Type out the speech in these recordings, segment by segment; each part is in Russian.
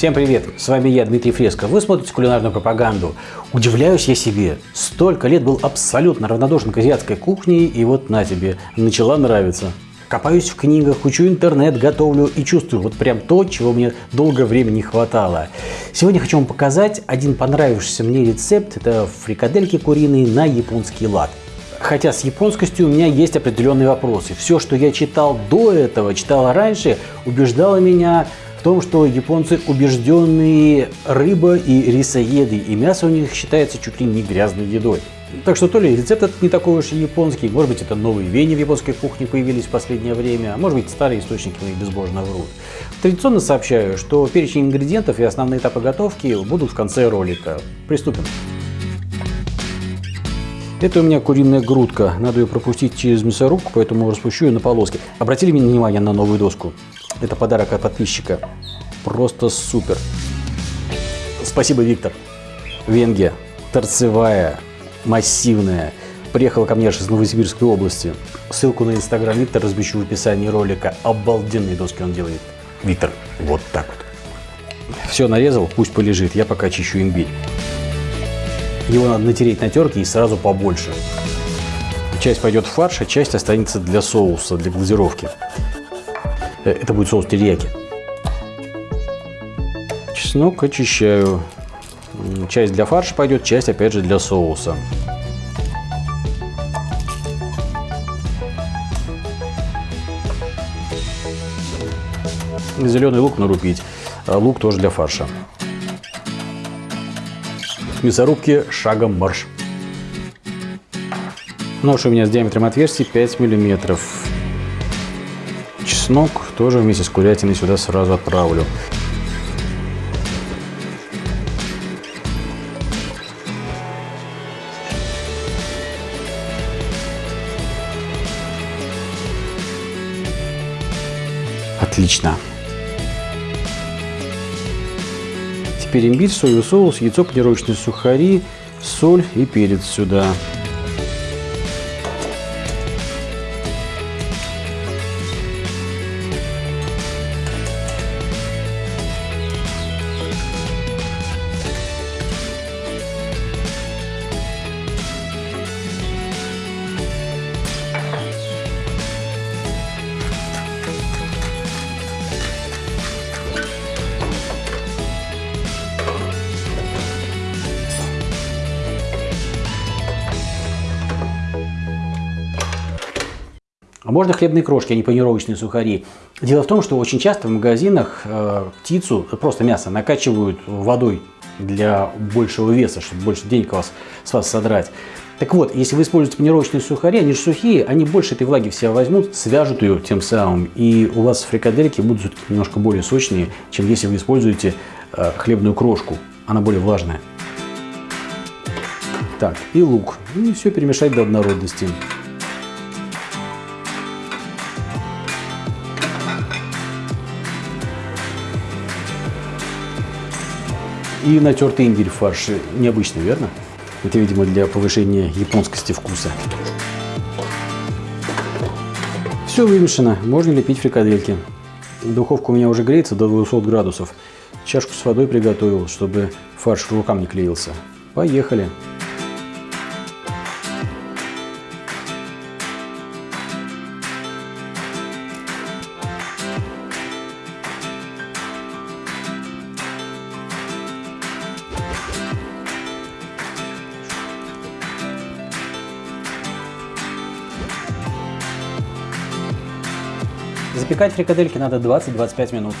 Всем привет, с вами я, Дмитрий Фреско. Вы смотрите кулинарную пропаганду. Удивляюсь я себе, столько лет был абсолютно равнодушен к азиатской кухне, и вот на тебе, начала нравиться. Копаюсь в книгах, учу интернет, готовлю и чувствую вот прям то, чего мне долгое время не хватало. Сегодня хочу вам показать один понравившийся мне рецепт. Это фрикадельки куриные на японский лад. Хотя с японскостью у меня есть определенные вопросы. Все, что я читал до этого, читал раньше, убеждало меня в том, что японцы убежденные рыба и рисоеды, и мясо у них считается чуть ли не грязной едой. Так что то ли рецепт этот не такой уж и японский, может быть это новые веяния в японской кухне появились в последнее время, а может быть старые источники мои безбожно врут. Традиционно сообщаю, что перечень ингредиентов и основные этапы готовки будут в конце ролика. Приступим. Это у меня куриная грудка. Надо ее пропустить через мясорубку, поэтому распущу ее на полоски. Обратили внимание на новую доску? Это подарок от подписчика. Просто супер. Спасибо, Виктор. Венгия. Торцевая, массивная. Приехала ко мне аж из Новосибирской области. Ссылку на инстаграм Виктор размещу в описании ролика. Обалденные доски он делает. Виктор, вот так вот. Все нарезал, пусть полежит. Я пока чищу имбирь. Его надо натереть на терке и сразу побольше. Часть пойдет в фарш, а часть останется для соуса, для глазировки. Э, это будет соус терияки. Чеснок очищаю. Часть для фарша пойдет, часть опять же для соуса. Зеленый лук нарубить. А лук тоже для фарша мясорубки шагом марш. Нож у меня с диаметром отверстия 5 миллиметров. Чеснок тоже вместе с курятиной сюда сразу отправлю. Отлично. Теперь имбирь, соевый соус, яйцо, панировочные сухари, соль и перец сюда. А можно хлебные крошки, а не панировочные сухари. Дело в том, что очень часто в магазинах э, птицу, просто мясо, накачивают водой для большего веса, чтобы больше денег вас, с вас содрать. Так вот, если вы используете панировочные сухари, они же сухие, они больше этой влаги в себя возьмут, свяжут ее тем самым, и у вас фрикадельки будут немножко более сочные, чем если вы используете э, хлебную крошку. Она более влажная. Так, и лук. И все перемешать до однородности. И натертый имбирь в фарше. Необычно, верно? Это, видимо, для повышения японскости вкуса. Все вымешано. Можно лепить фрикадельки. Духовка у меня уже греется до 200 градусов. Чашку с водой приготовил, чтобы фарш рукам не клеился. Поехали! Запекать фрикадельки надо 20-25 минут.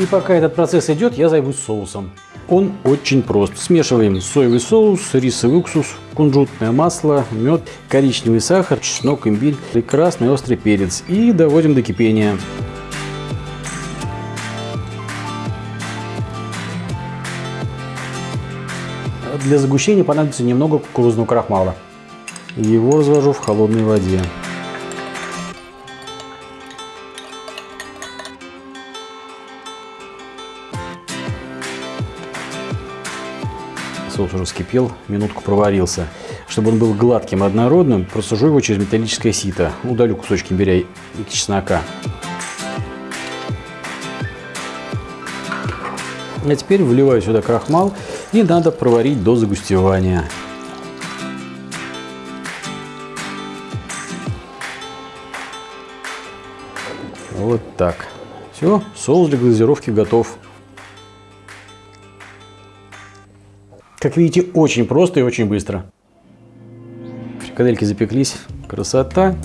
И пока этот процесс идет, я займусь соусом. Он очень прост. Смешиваем соевый соус, рисовый уксус, кунжутное масло, мед, коричневый сахар, чеснок, имбирь и красный острый перец. И доводим до кипения. Для загущения понадобится немного кукурузного крахмала. Его развожу в холодной воде. Соус уже вскипел, минутку проварился. Чтобы он был гладким и однородным, просужу его через металлическое сито. Удалю кусочки имбиря и чеснока. А теперь вливаю сюда крахмал и надо проварить до загустевания. Вот так. Все, соус для глазировки готов. Как видите, очень просто и очень быстро. Фрикадельки запеклись. Красота.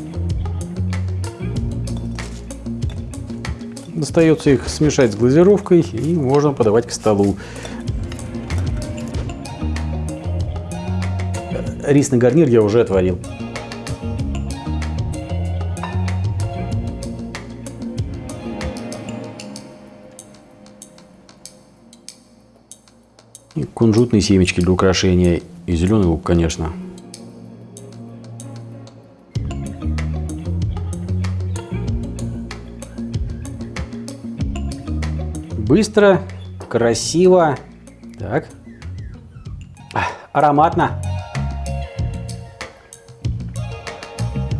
Достается их смешать с глазировкой и можно подавать к столу. Рисный гарнир я уже отварил. И кунжутные семечки для украшения. И зеленый лук, конечно. Быстро, красиво. Так. Ароматно.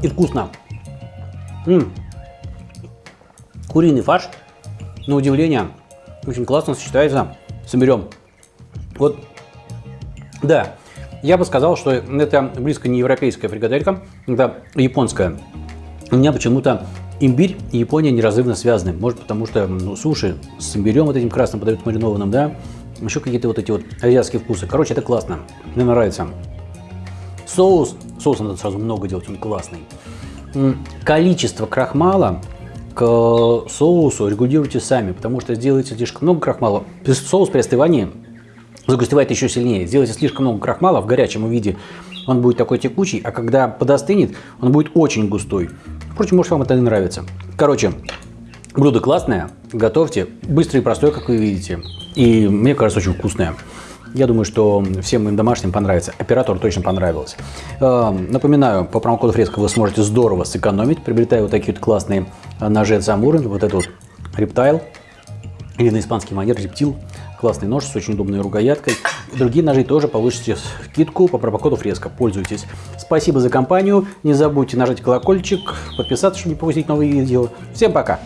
И вкусно. М -м. Куриный фарш, на удивление, очень классно сочетается с имбирем. Вот, да, я бы сказал, что это близко не европейская фрикаделька, это японская. У меня почему-то имбирь и Япония неразрывно связаны. Может, потому что ну, суши с имбирем вот этим красным подают маринованным, да? Еще какие-то вот эти вот азиатские вкусы. Короче, это классно. Мне нравится. Соус. Соуса надо сразу много делать, он классный. Количество крахмала к соусу регулируйте сами, потому что сделаете слишком много крахмала. Соус при остывании загустевает еще сильнее. Сделайте слишком много крахмала в горячем виде, он будет такой текучий, а когда подостынет, он будет очень густой. Впрочем, может вам это не нравится. Короче, блюдо классное, готовьте, быстрое и простое, как вы видите. И мне кажется, очень вкусное. Я думаю, что всем моим домашним понравится. Оператору точно понравилось. Э, напоминаю, по промокоду Фреска вы сможете здорово сэкономить, приобретая вот такие вот классные ножи от Самуры. Вот этот вот рептайл, или на испанский манер рептил. Классный нож с очень удобной рукояткой. Другие ножи тоже получите скидку по промокоду Фреска. Пользуйтесь. Спасибо за компанию. Не забудьте нажать колокольчик, подписаться, чтобы не пропустить новые видео. Всем пока!